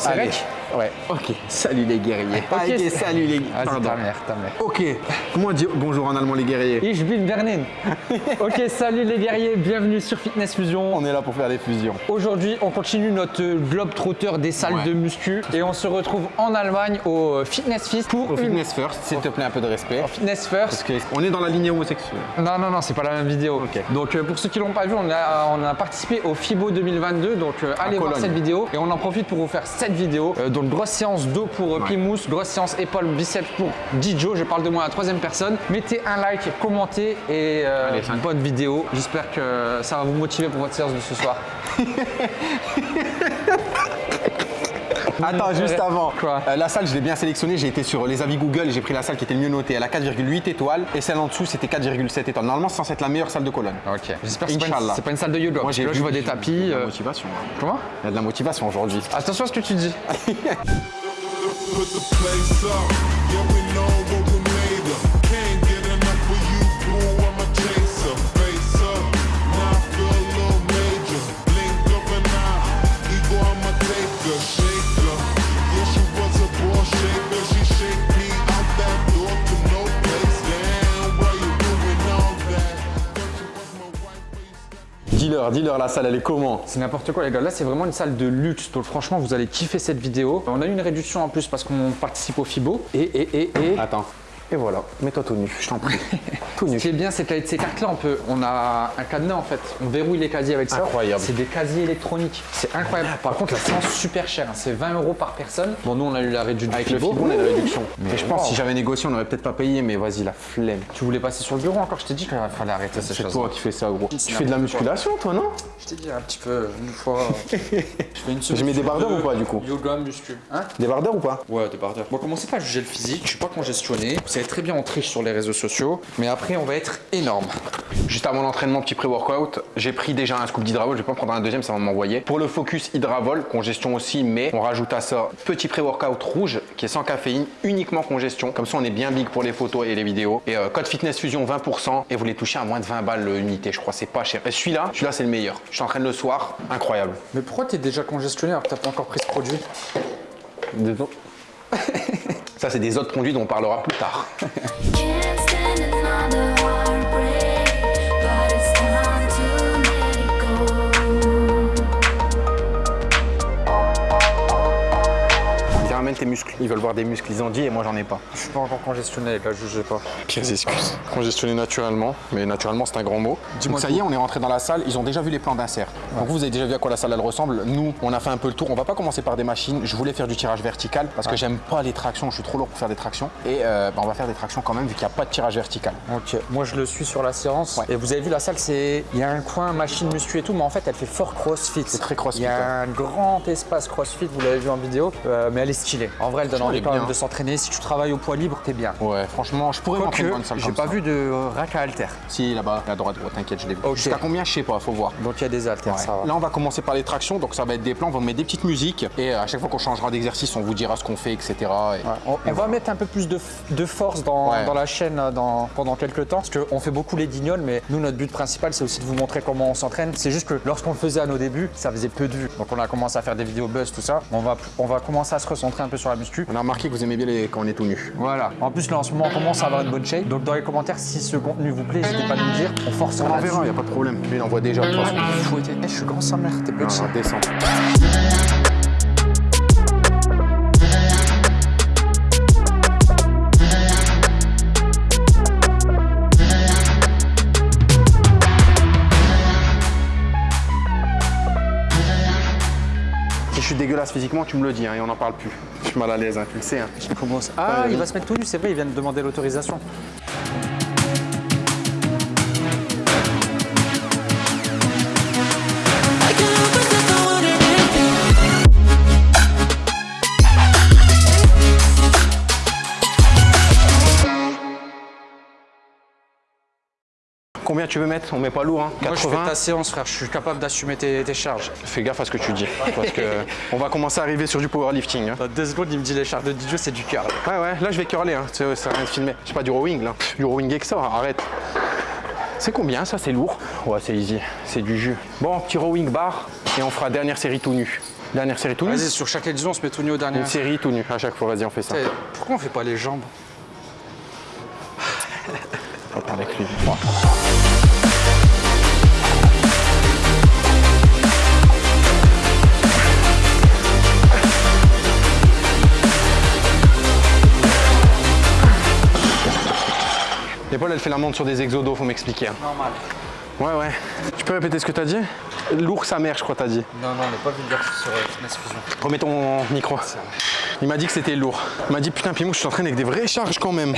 C'est Allez. Ouais. Ok. Salut les guerriers. Ok, salut les Pardon. ta mère, ta mère. Ok. Comment dire bonjour en allemand les guerriers Ich bin Bernin. ok, salut les guerriers, bienvenue sur Fitness Fusion. On est là pour faire des fusions. Aujourd'hui, on continue notre globe trotteur des salles Ouais. de muscu et on se retrouve en Allemagne au Fitness Fist pour Au une fitness first, s'il te plaît un peu de respect. Fitness Parce First. qu'on est dans la lignée homosexuelle. Non, non, non, c'est pas la même vidéo. Ok. Donc, euh, pour ceux qui l'ont pas vu, on a, on a participé au FIBO 2022. Donc, euh, allez voir cette vidéo. Et on en profite pour vous faire cette vidéo. Euh, donc, grosse séance dos pour euh, Ouais. Pimous, grosse séance épaule, biceps pour Dijo. Je parle de moi à la troisième personne. Mettez un like, commentez et euh, Allez, bonne vidéo. J'espère que ça va vous motiver pour votre séance de ce soir. Attends, juste avant. Quoi Euh, la salle, je l'ai bien sélectionnée. J'ai été sur les avis Google et j'ai pris la salle qui était le mieux notée. Elle a 4,8 étoiles et celle en dessous, c'était 4,7 étoiles. Normalement, c'est censé être la meilleure salle de Cologne. Ok. J'espère que c'est pas, pas une salle de yoga. Moi, j'ai là, vu- je vois des tapis. Il y a de euh, la motivation. hein. Comment Il y a de la motivation aujourd'hui. Attention à ce que tu dis. dis-leur, la salle, elle est comment C'est n'importe quoi les gars, là c'est vraiment une salle de luxe, donc franchement vous allez kiffer cette vidéo. On a eu une réduction en plus parce qu'on participe au FIBO. Et, et, et, et, Attends. Et voilà, mets-toi tout nu, je t'en prie. tout ce nu. qui est bien c'est qu'avec ces cartes là on peut, on a un cadenas en fait, on verrouille les casiers avec ça. Incroyable. C'est des casiers électroniques, c'est incroyable. Par contre la séance super chère, hein. c'est 20 euros par personne. Bon nous on a eu la réduction Avec le. FIBO, on a la réduction. Mais je pense wow. si j'avais négocié, on aurait peut-être pas payé, mais vas-y, la flemme. Tu voulais passer sur le bureau encore, je t'ai dit qu'il fallait arrêter ces C'est choses. toi qui fais ça, gros. Tu C'est fais de la musculation, toi, non? Je t'ai dit un petit peu une fois. je fais une Je mets des bardeurs ou pas, du coup? Yoga muscu. Hein? Des bardeurs ou pas? Ouais, des bardeurs. Bon, commencez pas à juger le physique, je suis pas congestionné. Savez très bien, on triche sur les réseaux sociaux, mais après, on va être énorme. Juste avant l'entraînement, petit pré-workout, j'ai pris déjà un scoop d'hydravol, je vais pas en prendre un deuxième, ça va m'envoyer. Pour le focus hydravol, congestion aussi, mais on rajoute à ça petit pré-workout rouge qui est sans caféine, uniquement congestion. Comme ça, on est bien big pour les photos et les vidéos. Et euh, code fitness fusion 20% et vous les touchez à moins de 20 balles l'unité, je crois, c'est pas cher. Et celui-là, celui-là c'est le meilleur. Je t'entraîne le soir, incroyable. Mais pourquoi t'es déjà congestionné alors que t'as pas encore pris ce produit? Ça, c'est des autres produits dont on parlera plus tard. Ramène tes muscles. Ils veulent voir des muscles, ils en disent et moi j'en ai pas. Je suis pas encore congestionné, gars, jugez pas. Pires excuses. Congestionné naturellement, mais naturellement c'est un grand mot. Dis-moi Donc ça tout. y est, on est rentré dans la salle, ils ont déjà vu les plans d'insert. Donc vous, vous avez déjà vu à quoi la salle elle ressemble. Nous, on a fait un peu le tour. On va pas commencer par des machines. Je voulais faire du tirage vertical parce que j'aime pas les tractions, je suis trop lourd pour faire des tractions. Et euh, bah, on va faire des tractions quand même vu qu'il n'y a pas de tirage vertical. Ok, moi je le suis sur la séance. Ouais. Et vous avez vu la salle, c'est. Il y a un coin machine muscu et tout, mais en fait elle fait fort crossfit. C'est très crossfit, Il y a un grand espace crossfit, vous l'avez vu en vidéo, euh, mais elle est stylée. En vrai, elle donne envie quand même de s'entraîner. Si tu travailles au poids libre, t'es bien. Ouais, franchement, je pourrais m'entraîner dans une salle j'ai pas ça. vu de euh, rack à halter. Si, là-bas, à droite, t'inquiète, je l'ai vu. Jusqu'à combien, je sais pas, faut voir. Donc il y a des haltères, ça va. Là, on va commencer par les tractions, donc ça va être des plans, on va mettre des petites musiques et euh, à chaque fois qu'on changera d'exercice, on vous dira ce qu'on fait, etc. Et- On, on va mettre un peu plus de, force dans, Ouais. dans la chaîne euh, dans- pendant quelques temps, parce qu'on fait beaucoup les guignols, mais nous, notre but principal, c'est aussi de vous montrer comment on s'entraîne. C'est juste que lorsqu'on le faisait à nos débuts, ça faisait peu de vues. Donc on a commencé à faire des vidéos buzz, tout ça. On va, on va commencer à se recentrer un peu sur la muscu. On a remarqué que vous aimez bien les... quand on est tout nu. Voilà. En plus, là, en ce moment, on commence à avoir une bonne shape. Donc dans les commentaires, si ce contenu vous plaît, n'hésitez pas à nous le dire. On force On en verra, il a pas de problème. Lui, il envoie déjà façon. Eh, je suis grand sa mère, t'es Non, petit. on dégueulasse physiquement, tu me le dis hein, et on n'en parle plus. Je suis mal à l'aise, hein, tu le sais. hein. Ah, il va se mettre tout nu, c'est vrai, il vient de demander l'autorisation. Combien tu veux mettre On met pas lourd, hein Moi, je fais 80 ta séance, frère. Je suis capable d'assumer tes, tes charges. Fais gaffe à ce que tu dis, parce que on va commencer à arriver sur du powerlifting. hein. Dans deux secondes, il me dit les charges de DJ, c'est du cœur. Ouais, ouais, là je vais curler, hein. c'est ça rien de filmer. Je sais pas du rowing là, du rowing ça, arrête. C'est combien ça C'est lourd? Ouais, c'est easy, c'est du jus. Bon, petit rowing bar et on fera dernière série tout nu. Dernière série tout nu? Vas-y, sur chaque édition, on se met tout nu au dernier. Une série tout nu à chaque fois, vas-y, on fait ça. Putain, Pourquoi on fait pas les jambes? Avec lui. Elle fait la montre sur des exodos, faut m'expliquer. hein. Normal. Ouais, ouais. Tu peux répéter ce que t'as dit? Lourd sa mère, je crois, t'as dit. Non, non, on n'est pas vulgaire sur euh, Fitness Fusion. Remets ton micro. Il m'a dit que c'était lourd. Il m'a dit, putain, Pimou, je suis en train avec des vraies charges quand même.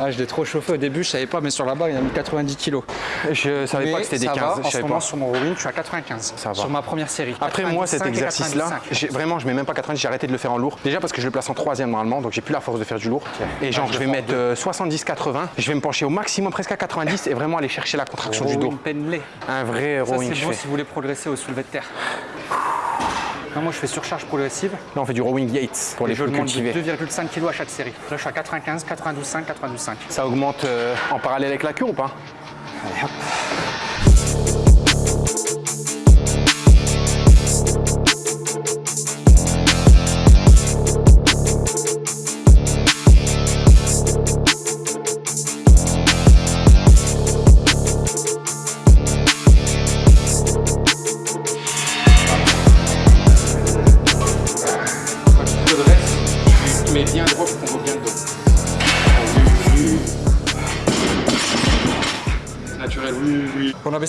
Ah, je l'ai trop chauffé au début, je savais pas, mais sur la barre, il a mis 90 kilos. Je savais pas que c'était des ça 15. Va, je en ce savais moment, pas. sur mon rowing, je suis à 95. Ça va. Sur ma première série. Après moi cet 95 et exercice-là, 95. j'ai- vraiment je mets même pas 90, j'ai arrêté de le faire en lourd. Déjà parce que je le place en troisième normalement, donc j'ai plus la force de faire du lourd. Et genre je je vais mettre euh, 70-80, je vais me pencher au maximum presque à 90 et vraiment aller chercher la contraction du dos. Penley. Un vrai Ça, rowing c'est je fais. si vous voulez progresser au soulevé de terre. Non, moi, je fais surcharge progressive. Là on fait du rowing Yates pour Et les je cultivés. 2,5 kg à chaque série. Là, je suis à 95, 92,5, 92,5. Ça augmente euh, en parallèle avec la cure ou pas? Quand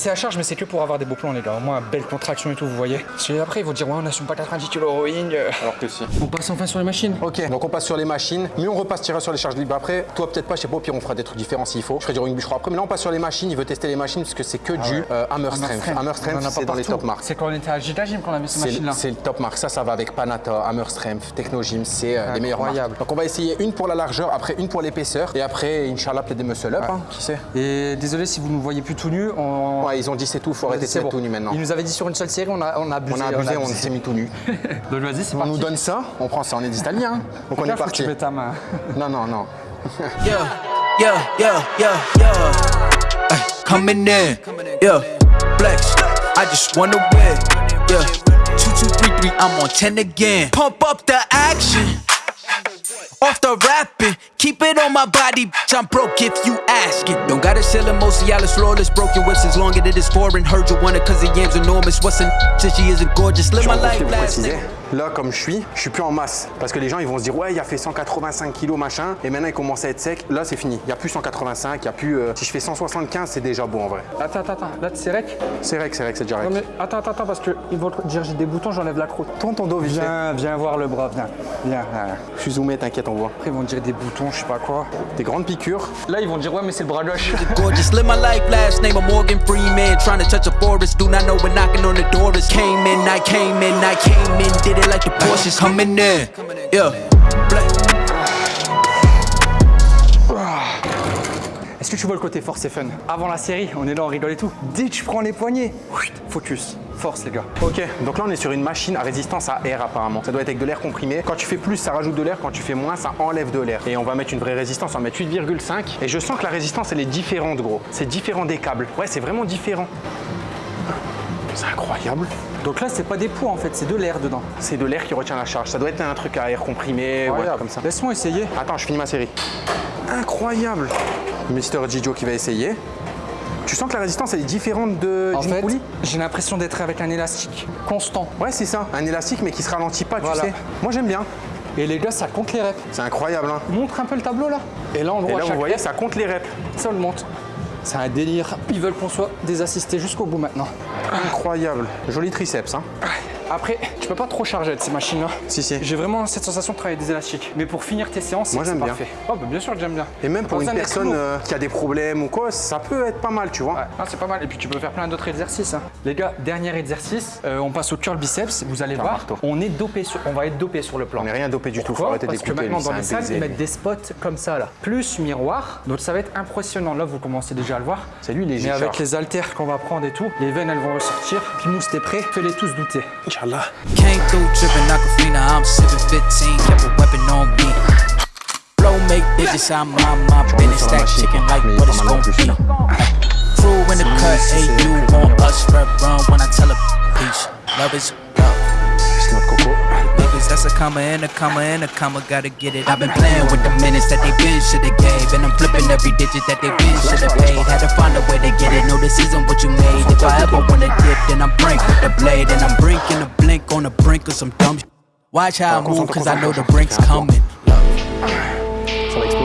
baissé la charge, mais c'est que pour avoir des beaux plans, les gars. Au moins, belle contraction et tout, vous voyez. Parce que après, ils vont dire, ouais, on n'assume pas 90 kg rowing. Alors que si. On passe enfin sur les machines. Ok, donc on passe sur les machines, mais on repasse tirer sur les charges libres après. Toi peut-être pas, je sais pas, au pire on fera des trucs différents s'il faut. Je ferai du rowing bûcheron après, mais là on passe sur les machines, il veut tester les machines parce que c'est que du euh, hammer strength. Hammer strength, a pas c'est dans les top marques. C'est quand on était à Gita Gym qu'on a mis ces C'est machines-là. c'est le top marque, ça, ça va avec Panata, Hammer Strength, Technogym, c'est euh, les meilleures marques. Donc on va essayer une pour la largeur, après une pour l'épaisseur, et après, Inch'Allah, peut-être des muscle up, hein, qui sait Et désolé si vous ne nous voyez plus tout nu. On... Ouais, ils ont dit c'est tout, faut arrêter de se mettre bon. tout nu maintenant. Ils nous avaient dit sur une seule série, on a, on a abusé. On a abusé, on s'est mis tout nu. Donc vas-y, c'est On parti. nous donne ça, on prend ça, on est des Italiens. hein. Donc on est parti. tu mets ta main. Non, non, non. Yeah, yeah, yeah, yeah, yeah. Ay, coming in, yeah. Flex, I just wanna win, yeah. Two, two, three, three, I'm on ten again. Pump up the action. Off the rapping, keep it on my body, bitch. I'm broke if you asking. Don't gotta sell them, Cialis flawless. Broken whips as long as it is foreign. Heard you want it cause the yam's enormous. What's an since she isn't gorgeous? Live my life last nigga. Là, comme je suis, je suis plus en masse. Parce que les gens, ils vont se dire, ouais, il a fait 185 kilos, machin. Et maintenant, il commence à être sec. Là, c'est fini. Il n'y a plus 185, il y a plus. euh, si je fais 175, c'est déjà bon en vrai. Attends, attends, attends. Là, c'est rec. C'est que c'est que c'est déjà Non, rec. mais attends, attends, attends, parce qu'ils vont te dire j'ai des boutons, j'enlève la croûte. Tourne ton dos vite. Viens, viens voir le bras, viens. Viens, viens. Je suis zoomé, t'inquiète, on voit. Après, ils vont dire des boutons, je sais pas quoi. Des grandes piqûres. Là, ils vont dire ouais, mais c'est le bras gauche. Gorgeous, live my life last name of Morgan Freeman. Trying to touch a forest, do not know when knocking on the door is. Came in, I came in, I came in, did it like the Porsches coming in. Yeah, black. Est-ce que tu vois le côté force et fun? Avant la série, on est là, on rigole et tout. Dès que je prends les poignets, focus, force les gars. Ok, donc là on est sur une machine à résistance à air apparemment. Ça doit être avec de l'air comprimé. Quand tu fais plus, ça rajoute de l'air. Quand tu fais moins, ça enlève de l'air. Et on va mettre une vraie résistance, on va mettre 8,5. Et je sens que la résistance elle est différente gros. C'est différent des câbles. Ouais, c'est vraiment différent. C'est incroyable. Donc là, c'est pas des poids en fait, c'est de l'air dedans. C'est de l'air qui retient la charge. Ça doit être un truc à air comprimé, ouais, comme ça. Laisse-moi essayer. Attends, je finis ma série. Incroyable. Mister Gijo qui va essayer. Tu sens que la résistance elle est différente de En d'une fait, poulie j'ai l'impression d'être avec un élastique constant. Ouais, c'est ça. Un élastique mais qui se ralentit pas, tu Voilà. sais. Moi j'aime bien. Et les gars, ça compte les reps. C'est incroyable. Hein. Montre un peu le tableau là. Et là, on Et voit là, vous voyez, rep, ça compte les reps. ça le monte. C'est un délire. Ils veulent qu'on soit des assistés jusqu'au bout maintenant. Incroyable. Joli triceps. Hein. Après, tu peux pas trop charger de ces machines-là. Si, si. J'ai vraiment cette sensation de travailler des élastiques. Mais pour finir tes séances, c'est j'aime bien. parfait. Oh, bah, bien sûr que j'aime bien. Et même pour une personne euh, qui a des problèmes ou quoi, ça peut être pas mal, tu vois. Ouais, non, c'est pas mal. Et puis tu peux faire plein d'autres exercices. hein. Les gars, dernier exercice, euh, on passe au curl biceps. Vous allez voir, marteau. on est dopé sur, on va être dopé sur le plan. On n'est rien dopé du tout, faut Parce que maintenant dans les salles, ils mettent des spots comme ça là, plus miroir. Donc ça va être impressionnant. Là, vous commencez déjà à le voir. C'est lui, les Mais avec les haltères qu'on va prendre et tout, les veines elles vont ressortir. Pimous, t'es prêt? Fais-les tous douter. Inch'Allah. Came through tripping Aquafina, I'm sipping 15, kept a weapon on me. Flow make bitches, I'm on my business, sur la stack chicken like what it's gon' be. là. Crew in the cut, hey, you want us, red run when I tell a peace. Love is love. Niggas, that's a comma, and a comma, and a comma, gotta get it. I've been playing with the minutes that they been shoulda gave, and I'm flipping every digit that they been shoulda paid. Had to find a way to get it. Know this isn't what you made. If I ever wanna dip, then I'm brink of some dumb. Watch how I move, cause I know the brink's coming.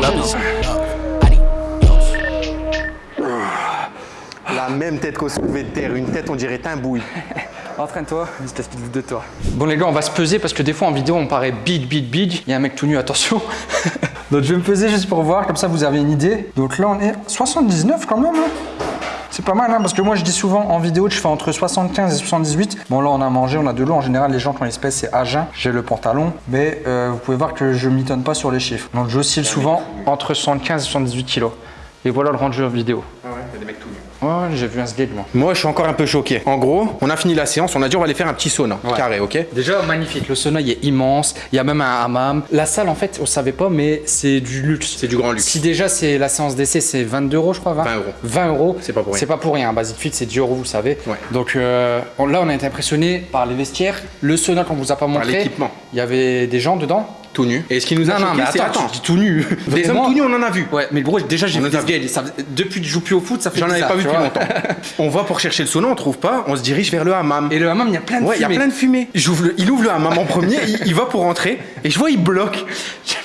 Love love. La même tête qu'au soulevé de terre, une tête on dirait timbouille. Entraîne-toi, juste la de toi. Bon les gars, on va se peser parce que des fois en vidéo on paraît big, big, big. Il y a un mec tout nu, attention. Donc je vais me peser juste pour voir, comme ça vous avez une idée. Donc là on est 79 quand même. hein. C'est pas mal hein, parce que moi je dis souvent en vidéo que je fais entre 75 et 78. Bon là on a mangé, on a de l'eau. En général les gens quand ils se pèsent c'est à jeun. J'ai le pantalon. Mais euh, vous pouvez voir que je m'étonne pas sur les chiffres. Donc j'oscille souvent entre 75 et 78 kilos. Et voilà le rendu en vidéo. Ah ouais, Ouais, j'ai vu un sgeg moi. Moi, je suis encore un peu choqué. En gros, on a fini la séance, on a dit on va aller faire un petit sauna Ouais. carré, ok Déjà magnifique, le sauna il est immense, il y a même un hammam. La salle en fait, on savait pas, mais c'est du luxe. C'est du grand luxe. Si déjà c'est la séance d'essai, c'est 22 euros, je crois. 20 euros. 20 euros. C'est pas pour rien. C'est pas pour rien. Basic Fit, c'est 10 euros, vous savez. Ouais. Donc euh, là, on a été impressionné par les vestiaires. Le sauna qu'on vous a pas montré. l'équipement. Il y avait des gens dedans. Tout nu. Et ce qui nous a Non, choqué, c'est attends, attends, tu dis tout nu. des hommes tout nus, on en a vu. Ouais, mais gros, déjà j'ai vu des Depuis que je joue plus au foot, ça fait J'en avais pas vu depuis longtemps. on va pour chercher le sauna, on trouve pas, on se dirige vers le hammam. Et le hammam, il y a plein de Ouais, il y a fumée. plein de fumée. Il ouvre le hammam en premier, il, il va pour rentrer, et je vois, il bloque.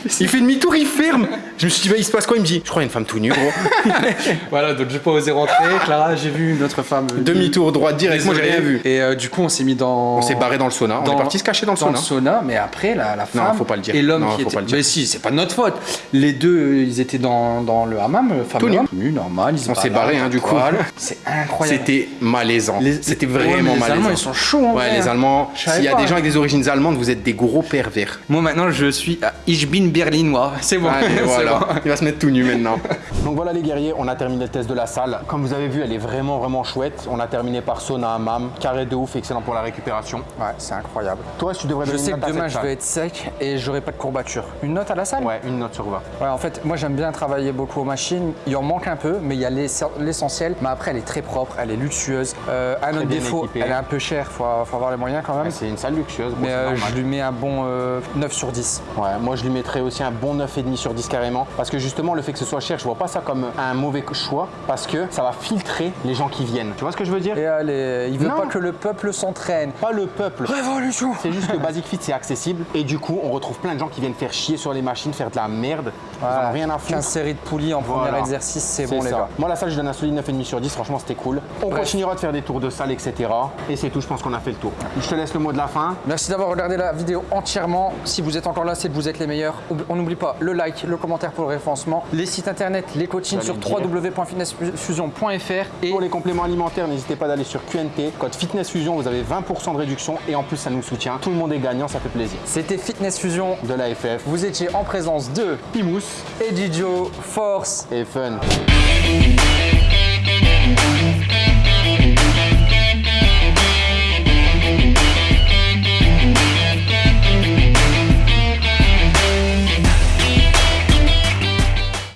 Il fait demi-tour, il ferme. Je me suis dit, bah, il se passe quoi? Il me dit, je crois qu'il y a une femme tout nue, gros. Voilà, donc j'ai pas osé rentrer. Clara, j'ai vu une autre femme. euh, Demi-tour, droite, direct. Moi, j'ai rien vu. Et euh, du coup, on s'est mis dans. On s'est barré dans le sauna. On est parti se cacher dans le sauna. sauna, mais après, la, la femme. faut pas le dire. Et l'homme Non, qui faut était. pas le dire. Mais si, c'est pas de notre faute. Les deux, euh, ils étaient dans, dans le hammam, femme Tout nu. homme. Tout nu, normal. Ils On s'est barré, hein, du coup. C'est incroyable. C'était malaisant. Les- C'était Ouais, vraiment les malaisant. Allemands, ils sont chauds, en Ouais, les hein. Allemands. S'il y a des gens hein. avec des origines allemandes, vous êtes des gros pervers. Moi, maintenant, je suis à Ich bin berlinois. C'est bon. Allez, c'est voilà. bon. Il va se mettre tout nu maintenant. Donc voilà les guerriers, on a terminé le test de la salle. Comme vous avez vu, elle est vraiment vraiment chouette. On a terminé par sauna hammam, carré de ouf, excellent pour la récupération. Ouais, c'est incroyable. Toi, tu devrais Je sais que demain, je vais être sec et j'aurai pas de courbature. Une note à la salle? Ouais, une note sur 20. Ouais, en fait, moi j'aime bien travailler beaucoup aux machines. Il en manque un peu, mais il y a l'ess- l'essentiel. Mais après, elle est très propre, elle est luxueuse. Euh, un autre bien défaut, équipée. elle est un peu chère, faut, faut avoir les moyens quand même. C'est une salle luxueuse, bon, mais euh, je lui mets un bon euh, 9 sur 10. Ouais, moi je lui mettrais aussi un bon 9,5 sur 10 carrément. Parce que justement, le fait que ce soit cher, je vois pas ça comme un mauvais choix. Parce que ça va filtrer les gens qui viennent. Tu vois ce que je veux dire? Et allez, il veut Non. pas que le peuple s'entraîne. Pas le peuple. Révolution C'est juste que Basic Fit c'est accessible et du coup on retrouve plein de gens qui viennent faire chier sur les machines, faire de la merde. Ils en ont rien à foutre. 15 séries de poulies en Voilà. premier exercice, c'est bon les gars. Moi la salle je donne un solide 9,5 sur 10, franchement c'était cool. On Bref. continuera de faire des tours de salle, etc. Et c'est tout, je pense qu'on a fait le tour. Je te laisse le mot de la fin. Merci d'avoir regardé la vidéo entièrement. Si vous êtes encore là, c'est que vous êtes les meilleurs. On n'oublie pas le like, le commentaire pour le référencement, les sites internet, les coachings sur www.fitnessfusion.fr et Pour les compléments alimentaires, n'hésitez pas d'aller sur QNT, code Fitness Fusion, vous avez 20% de réduction et en plus ça nous soutient. Tout le monde est gagnant, ça fait plaisir. c'était Fitness Fusion. De la FF, Vous étiez en présence de Pimous Eddie Joe, Force et Fun.